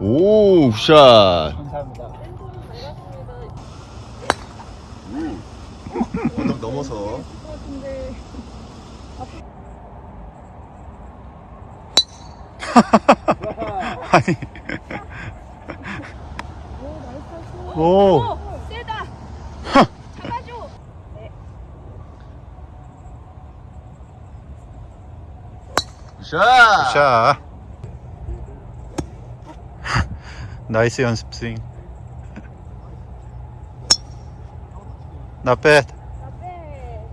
오, 샷. 감사합니다. 언덕 넘어서. 아니. 오. 오, 세다. 잡아줘. 샷. 자 나이스 연습 스윙 Not bad 앞에.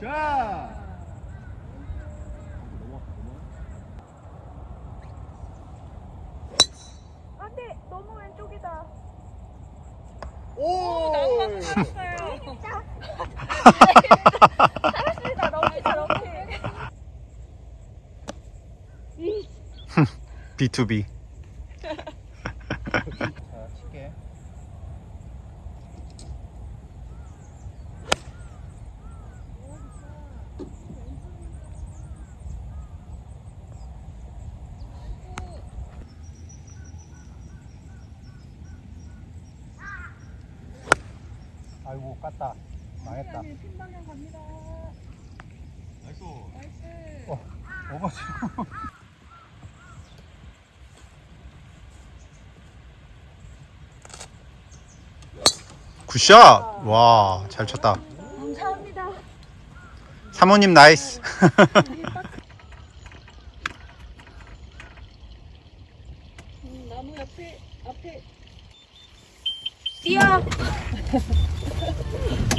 샷! 안돼, 너무 왼쪽이다. 오! 나무가 살았어 너무 저렇게. B2B 자, 칠게. 아이고 깠다 망했다 핀 방향 갑니다. nice. nice. 어, over치고 good shot 와 잘 쳤다 감사합니다. 사모님 nice 음, 나무 옆에 앞에 뛰어.